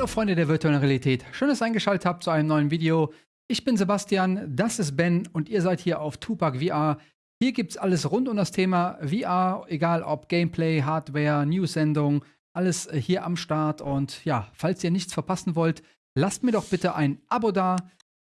Hallo Freunde der virtuellen Realität, schön, dass ihr eingeschaltet habt zu einem neuen Video. Ich bin Sebastian, das ist Ben und ihr seid hier auf Tupac VR. Hier gibt es alles rund um das Thema VR, egal ob Gameplay, Hardware, News-Sendung, alles äh, hier am Start. Und ja, falls ihr nichts verpassen wollt, lasst mir doch bitte ein Abo da,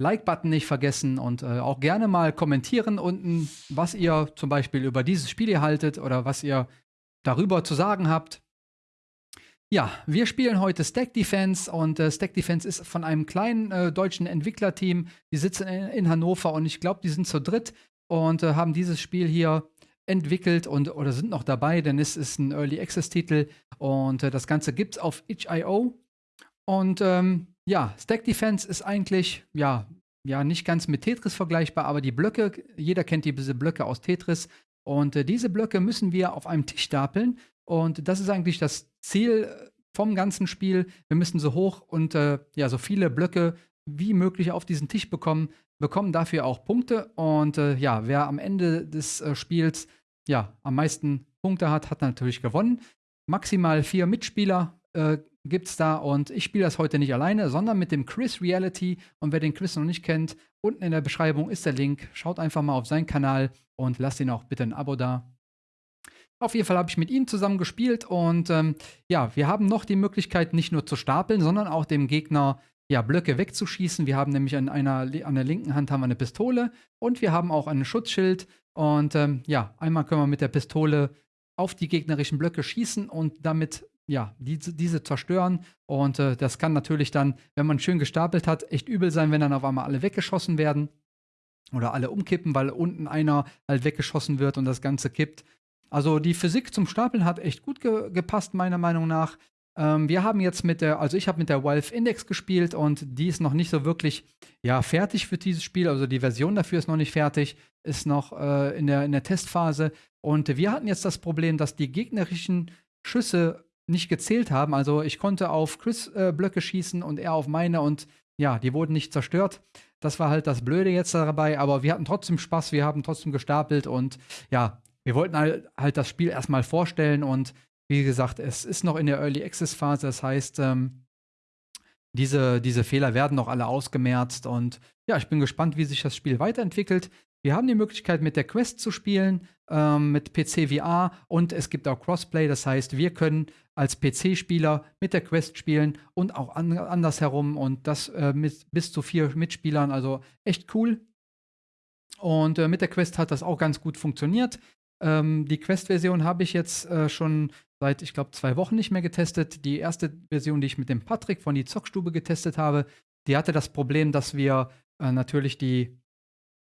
Like-Button nicht vergessen und äh, auch gerne mal kommentieren unten, was ihr zum Beispiel über dieses Spiel hier haltet oder was ihr darüber zu sagen habt. Ja, wir spielen heute Stack Defense und äh, Stack Defense ist von einem kleinen äh, deutschen Entwicklerteam. Die sitzen in, in Hannover und ich glaube, die sind zu dritt und äh, haben dieses Spiel hier entwickelt und oder sind noch dabei, denn es ist ein Early Access Titel und äh, das Ganze gibt es auf itch.io. Und ähm, ja, Stack Defense ist eigentlich ja, ja nicht ganz mit Tetris vergleichbar, aber die Blöcke, jeder kennt diese Blöcke aus Tetris und äh, diese Blöcke müssen wir auf einem Tisch stapeln und das ist eigentlich das Ziel äh, vom ganzen Spiel. Wir müssen so hoch und äh, ja, so viele Blöcke wie möglich auf diesen Tisch bekommen, bekommen dafür auch Punkte. Und äh, ja, wer am Ende des äh, Spiels ja am meisten Punkte hat, hat natürlich gewonnen. Maximal vier Mitspieler äh, gibt es da und ich spiele das heute nicht alleine, sondern mit dem Chris Reality. Und wer den Chris noch nicht kennt, unten in der Beschreibung ist der Link. Schaut einfach mal auf seinen Kanal und lasst ihn auch bitte ein Abo da. Auf jeden Fall habe ich mit ihm zusammen gespielt und ähm, ja, wir haben noch die Möglichkeit, nicht nur zu stapeln, sondern auch dem Gegner ja, Blöcke wegzuschießen. Wir haben nämlich an, einer, an der linken Hand haben wir eine Pistole und wir haben auch ein Schutzschild. Und ähm, ja, einmal können wir mit der Pistole auf die gegnerischen Blöcke schießen und damit ja, diese, diese zerstören. Und äh, das kann natürlich dann, wenn man schön gestapelt hat, echt übel sein, wenn dann auf einmal alle weggeschossen werden oder alle umkippen, weil unten einer halt weggeschossen wird und das Ganze kippt. Also die Physik zum Stapeln hat echt gut ge gepasst, meiner Meinung nach. Ähm, wir haben jetzt mit der, also ich habe mit der Valve Index gespielt und die ist noch nicht so wirklich ja, fertig für dieses Spiel. Also die Version dafür ist noch nicht fertig, ist noch äh, in, der, in der Testphase. Und wir hatten jetzt das Problem, dass die gegnerischen Schüsse nicht gezählt haben. Also ich konnte auf Chris äh, Blöcke schießen und er auf meine und ja, die wurden nicht zerstört. Das war halt das Blöde jetzt dabei, aber wir hatten trotzdem Spaß, wir haben trotzdem gestapelt und ja, wir wollten halt, halt das Spiel erstmal vorstellen und wie gesagt, es ist noch in der Early Access Phase, das heißt, ähm, diese, diese Fehler werden noch alle ausgemerzt und ja, ich bin gespannt, wie sich das Spiel weiterentwickelt. Wir haben die Möglichkeit, mit der Quest zu spielen, ähm, mit PC VR und es gibt auch Crossplay, das heißt, wir können als PC-Spieler mit der Quest spielen und auch an, andersherum und das äh, mit bis zu vier Mitspielern, also echt cool. Und äh, mit der Quest hat das auch ganz gut funktioniert. Ähm, die Quest-Version habe ich jetzt äh, schon seit, ich glaube, zwei Wochen nicht mehr getestet. Die erste Version, die ich mit dem Patrick von die Zockstube getestet habe, die hatte das Problem, dass wir äh, natürlich die,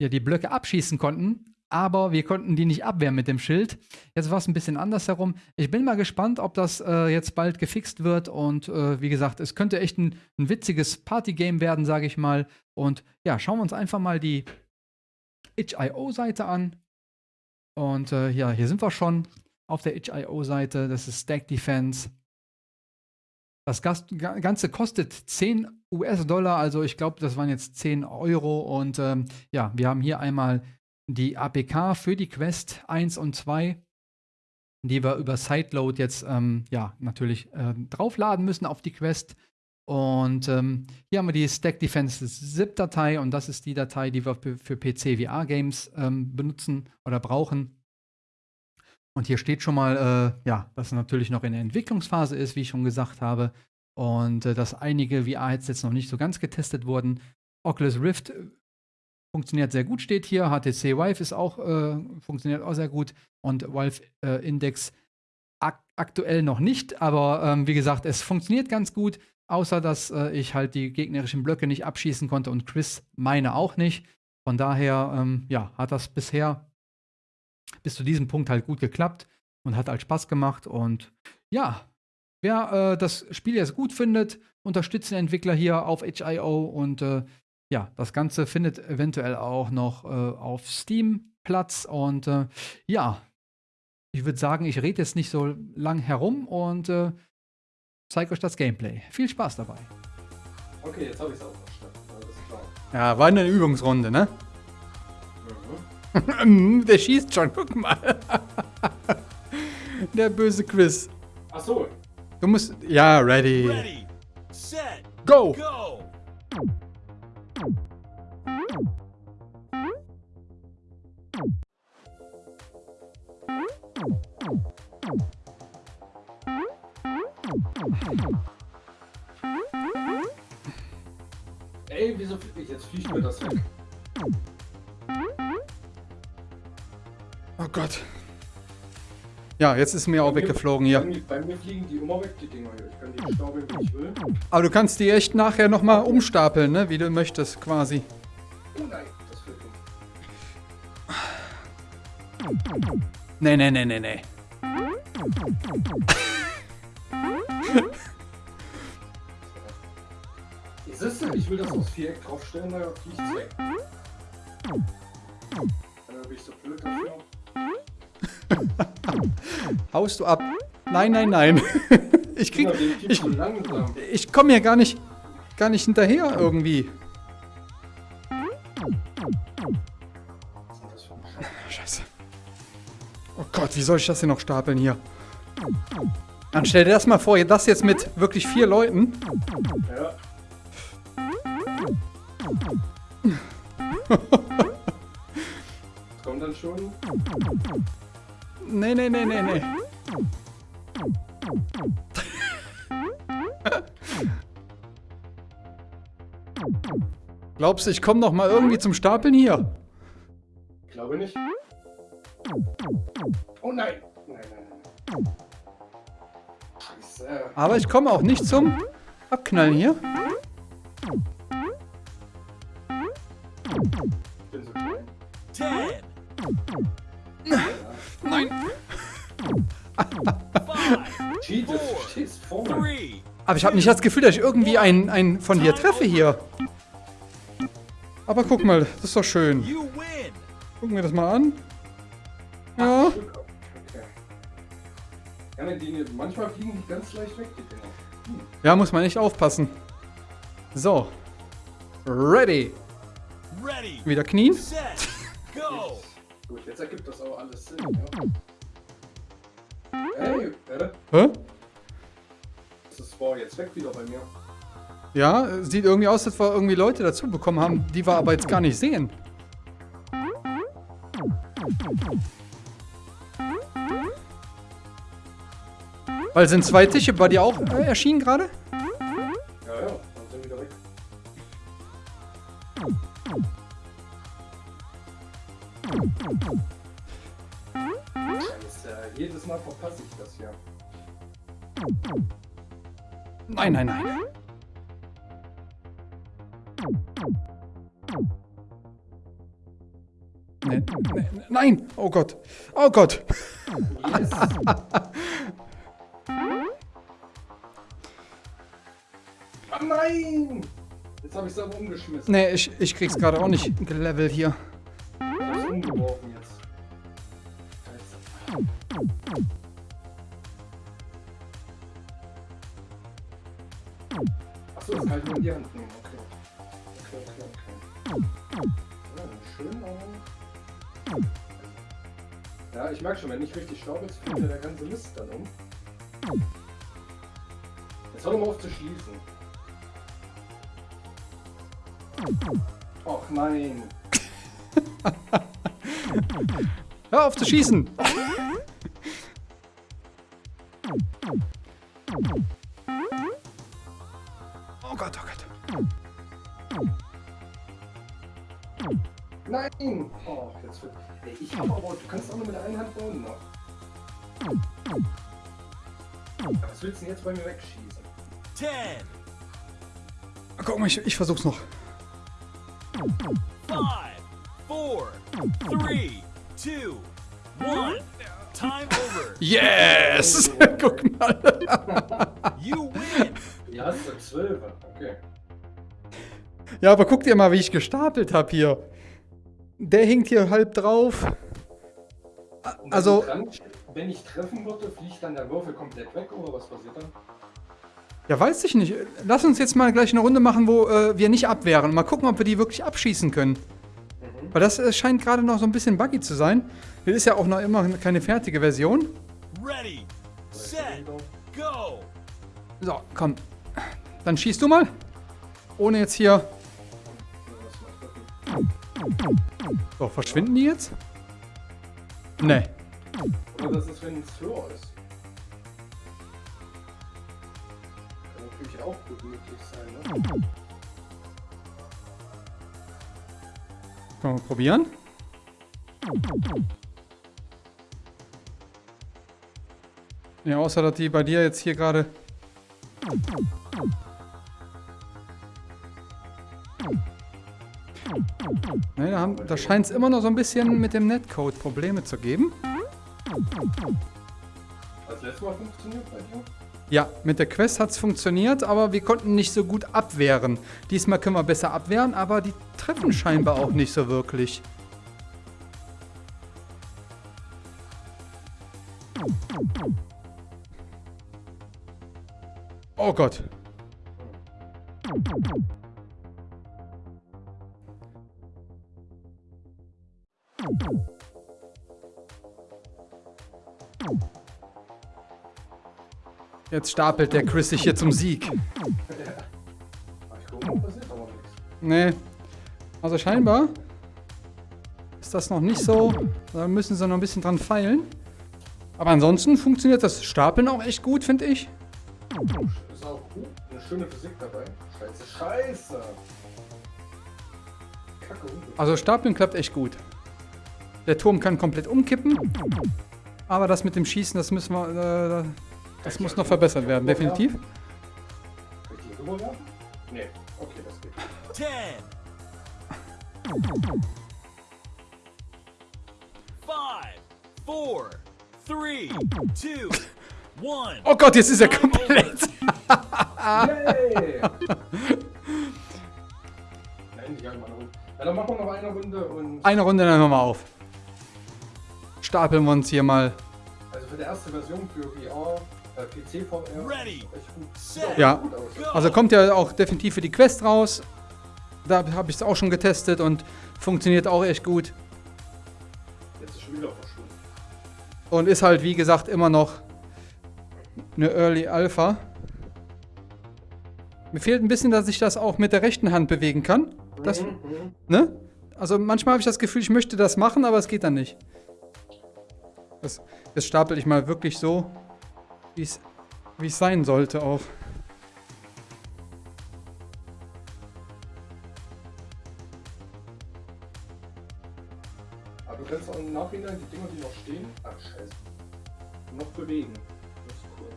ja, die Blöcke abschießen konnten, aber wir konnten die nicht abwehren mit dem Schild. Jetzt war es ein bisschen anders herum. Ich bin mal gespannt, ob das äh, jetzt bald gefixt wird. Und äh, wie gesagt, es könnte echt ein, ein witziges Partygame werden, sage ich mal. Und ja, schauen wir uns einfach mal die itch.io-Seite an. Und äh, ja, hier sind wir schon auf der itch.io-Seite. Das ist Stack Defense. Das Ganze kostet 10 US-Dollar, also ich glaube, das waren jetzt 10 Euro. Und ähm, ja, wir haben hier einmal die APK für die Quest 1 und 2, die wir über Sideload jetzt ähm, ja natürlich äh, draufladen müssen auf die Quest. Und ähm, hier haben wir die Stack Defense ZIP-Datei und das ist die Datei, die wir für, PC VR Games ähm, benutzen oder brauchen. Und hier steht schon mal, äh, ja, dass es natürlich noch in der Entwicklungsphase ist, wie ich schon gesagt habe. Und äh, dass einige VR-Headsets noch nicht so ganz getestet wurden. Oculus Rift funktioniert sehr gut, steht hier. HTC Vive ist auch, äh, funktioniert auch sehr gut. Und Valve äh, Index ak aktuell noch nicht, aber ähm, wie gesagt, es funktioniert ganz gut. Außer dass äh, ich halt die gegnerischen Blöcke nicht abschießen konnte und Chris meine auch nicht. Von daher, ähm, ja, hat das bisher bis zu diesem Punkt halt gut geklappt und hat halt Spaß gemacht. Und ja, wer äh, das Spiel jetzt gut findet, unterstützt den Entwickler hier auf HIO und äh, ja, das Ganze findet eventuell auch noch äh, auf Steam Platz. Und äh, ja, ich würde sagen, ich rede jetzt nicht so lang herum und äh, zeige euch das Gameplay. Viel Spaß dabei. Okay, jetzt habe ich es auch verstanden. Alles klar. Ja, war eine Übungsrunde, ne? Mhm. Der schießt schon, guck mal. Der böse Chris. Ach so. Du musst. Ja, ready. ready. set, Go! go! Ich? Jetzt fliegt mir das weg. Oh Gott. Ja, jetzt ist mir auch Bei mir- weggeflogen Bei hier. mir, bei mir fliegen die immer weg, die Dinger hier. Ich kann die stapeln, wie ich will. Aber du kannst die echt nachher nochmal umstapeln, ne? Wie du möchtest, quasi. Oh nein, das wird dumm. Nee, nee, nee, nee, nee. Siehst du, ich will das aufs Viereck draufstellen, da fliegt es weg. Dann bin ich so blöd dafür. Haust du ab? Nein, nein, nein. Ich krieg. Ich, ich komme hier gar nicht, gar nicht hinterher irgendwie. Ist denn? Scheiße. Oh Gott, wie soll ich das denn noch stapeln hier? Dann stell dir das mal vor, das jetzt mit wirklich vier Leuten. Ja. Kommt dann schon. Nee, nee, nee, nee, nee. Glaubst du, ich komme noch mal irgendwie zum Stapeln hier? Ich glaube nicht. Oh nein! Nein, nein, nein. Scheiße. Aber ich komme auch nicht zum Abknallen hier. Mir. three, Aber ich habe nicht das Gefühl, dass ich irgendwie einen, einen von dir treffe hier. Aber guck mal, das ist doch schön. Gucken wir das mal an. Ja. Manchmal fliegen die ganz leicht weg. Ja, muss man echt aufpassen. So. Ready. Wieder knien. Gut, jetzt ergibt das auch alles Sinn, ja. Hey, Hä? das ist war jetzt weg wieder bei mir. Ja, sieht irgendwie aus, als wir irgendwie Leute dazu bekommen haben, die wir aber jetzt gar nicht sehen. Weil sind zwei Tische bei dir auch äh, erschienen gerade? Nein, nein, nein. Nee, nee, nein! Oh Gott! Oh Gott! Yes! ah, nein! Jetzt habe ich es aber umgeschmissen. Nee, ich, ich krieg's gerade auch nicht gelevelt hier. Ich habe es umgeworfen jetzt. Scheiße. Achso, das ich nur in die Hand nehmen. Okay. Okay, okay, okay. Ja, schön, aber... Ja, ich merke schon, wenn nicht richtig staubelt, fliegt ja der ganze Mist dann um. Jetzt hör doch mal auf zu schließen. Och nein. Hör auf zu schießen! Nein! Oh, jetzt wird. Ey, ich hab aber. Du kannst auch nur mit der einen Hand bauen noch. Was willst du denn jetzt bei mir wegschießen? Ten, Guck mal, ich, ich versuch's noch. five, four, three, two, one. Time over. Yes! Guck mal. You win. Ja, hast du zwölf. Okay. Ja, aber guck dir mal, wie ich gestapelt habe hier. Der hinkt hier halb drauf. A- Und wenn Also, dran- wenn ich treffen würde, fliegt dann der Würfel komplett weg oder was passiert dann? ja, weiß ich nicht. Lass uns jetzt mal gleich eine Runde machen, wo äh, wir nicht abwehren. Mal gucken, ob wir die wirklich abschießen können. Weil das äh, scheint gerade noch so ein bisschen buggy zu sein. Das ist ja auch noch immer keine fertige Version. Ready, set, go. So, komm. dann schießt du mal. Ohne jetzt hier... So, verschwinden die jetzt? Nee. Oder das ist, wenn es höher ist. Kann natürlich auch gut möglich sein, ne? Können wir probieren? Ja, außer dass die bei dir jetzt hier gerade... Ne, da, haben- da scheint es immer noch so ein bisschen mit dem Netcode Probleme zu geben. Das letzte Mal funktioniert bei dir? Ja, mit der Quest hat es funktioniert, aber wir konnten nicht so gut abwehren. Diesmal können wir besser abwehren, aber die treffen scheinbar auch nicht so wirklich. Oh Gott. Jetzt stapelt der Chris sich hier zum Sieg. Nee. Also scheinbar ist das noch nicht so. Da müssen sie noch ein bisschen dran feilen. Aber ansonsten funktioniert das Stapeln auch echt gut, finde ich. Ist auch gut. Eine schöne Physik dabei. Scheiße, scheiße. Kacke. Also Stapeln klappt echt gut. Der Turm kann komplett umkippen. Aber das mit dem Schießen, das müssen wir. Äh, das muss noch verbessert werden, definitiv. Nee. Okay, das geht. 10. 5, 4, 3, 2, 1. Oh Gott, jetzt ist er komplett. Yay! Nein, die haben eine Runde. Ja, dann machen wir noch eine Runde und. Eine Runde dann nochmal auf. Stapeln wir uns hier mal. Also für die erste Version für VR, Ja. Also kommt ja auch definitiv für die Quest raus. Da habe ich es auch schon getestet und funktioniert auch echt gut. Jetzt ist schon wieder verschwunden. Und ist halt, wie gesagt, immer noch eine Early Alpha. Mir fehlt ein bisschen, dass ich das auch mit der rechten Hand bewegen kann. Das, Mhm, mhm. ne? Also manchmal habe ich das Gefühl, ich möchte das machen, aber es geht dann nicht. Das, jetzt stapel ich mal wirklich so, wie es wie es sein sollte auch. Aber du kannst auch im Nachhinein die Dinger, die noch stehen, ach scheiße, noch bewegen. Das ist cool.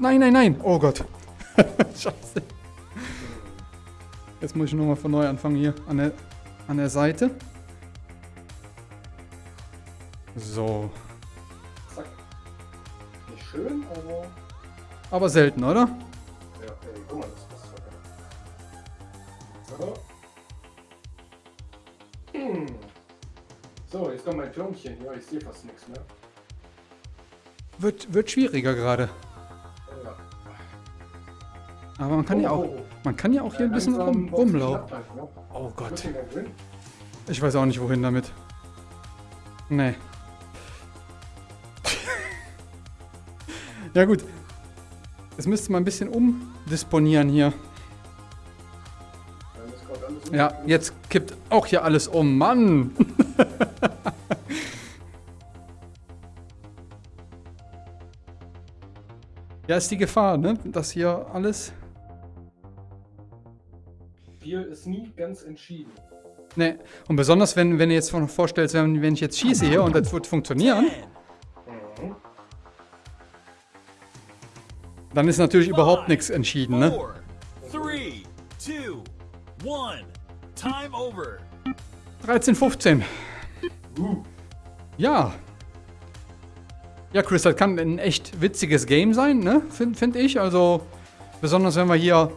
Nein, nein, nein. Oh Gott. Scheiße. Jetzt muss ich nochmal von neu anfangen hier an der, an der Seite. So. Aber selten, oder? Ja, ey, guck mal, das passt sogar. So. Hm. So, jetzt kommt mein Türmchen. Ja, ich sehe fast nichts mehr. Wird, wird schwieriger gerade. Ja. Aber man kann ja auch, man kann ja auch hier ein bisschen Langsam rum, rumlaufen. halt, ne? Oh Gott. Bisschen. Ich weiß auch nicht, wohin damit. Nee. ja gut. Jetzt müsste man ein bisschen umdisponieren hier. Ja, jetzt kippt auch hier alles um. Mann! ja, ist die Gefahr, ne? Dass hier alles. Spiel ist nie ganz entschieden. Ne, und besonders wenn, wenn du jetzt noch vorstellst, wenn, wenn ich jetzt schieße hier und das wird funktionieren, dann ist natürlich überhaupt nichts entschieden, ne? 4, 3, 2, 1. Time over. 13, 15. Uh, Ja. Ja, Chris, das kann ein echt witziges Game sein, ne? Finde find ich. Also, besonders wenn wir hier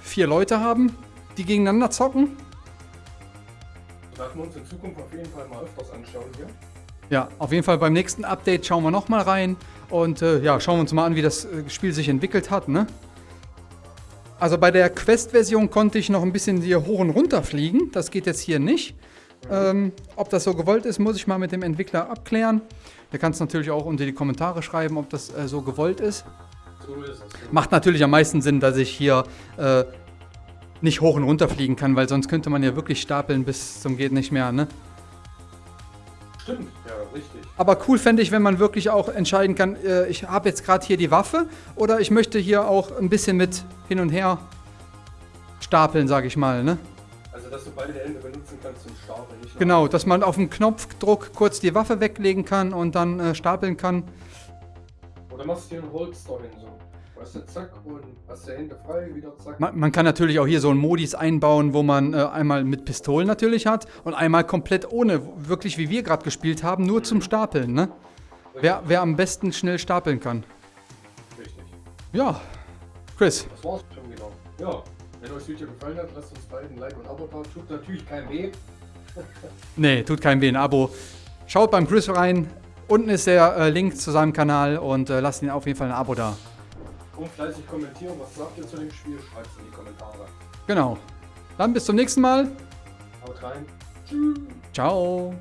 vier Leute haben, die gegeneinander zocken. werden wir uns in Zukunft auf jeden Fall mal öfters anschauen hier. Ja, auf jeden Fall beim nächsten Update schauen wir nochmal rein und äh, ja, schauen wir uns mal an, wie das äh, Spiel sich entwickelt hat, ne? Also bei der Quest-Version konnte ich noch ein bisschen hier hoch und runter fliegen. Das geht jetzt hier nicht. Ähm, ob das so gewollt ist, muss ich mal mit dem Entwickler abklären. Der kann es natürlich auch unter die Kommentare schreiben, ob das äh, so gewollt ist. So ist es. Macht natürlich am meisten Sinn, dass ich hier äh, nicht hoch und runter fliegen kann, weil sonst könnte man ja wirklich stapeln bis zum geht nicht mehr, ne? Stimmt, ja, richtig. Aber cool fände ich, wenn man wirklich auch entscheiden kann, äh, ich habe jetzt gerade hier die Waffe oder ich möchte hier auch ein bisschen mit hin und her stapeln, sage ich mal, ne? Also, dass du beide Hände benutzen kannst zum Stapeln, nicht Genau, dass man auf dem Knopfdruck kurz die Waffe weglegen kann und dann äh, stapeln kann. Oder machst du hier einen Holster hin so. Weißt du, zack, und hast die Hände frei, wieder zack. Man, man kann natürlich auch hier so einen Modis einbauen, wo man äh, einmal mit Pistolen natürlich hat und einmal komplett ohne, wirklich wie wir gerade gespielt haben, nur zum Stapeln, ne? Wer, wer am besten schnell stapeln kann. Richtig. Ja, Chris, Das war's schon wieder. Ja, wenn euch das Video gefallen hat, lasst uns beiden ein Like und ein Abo da. Tut natürlich kein weh. nee, tut keinem weh, ein Abo. Schaut beim Chris rein, unten ist der äh, Link zu seinem Kanal und äh, lasst ihn auf jeden Fall ein Abo da. Und fleißig kommentieren, was sagt ihr zu dem Spiel? Schreibt es in die Kommentare. Genau. Dann bis zum nächsten Mal. Haut rein. Ciao.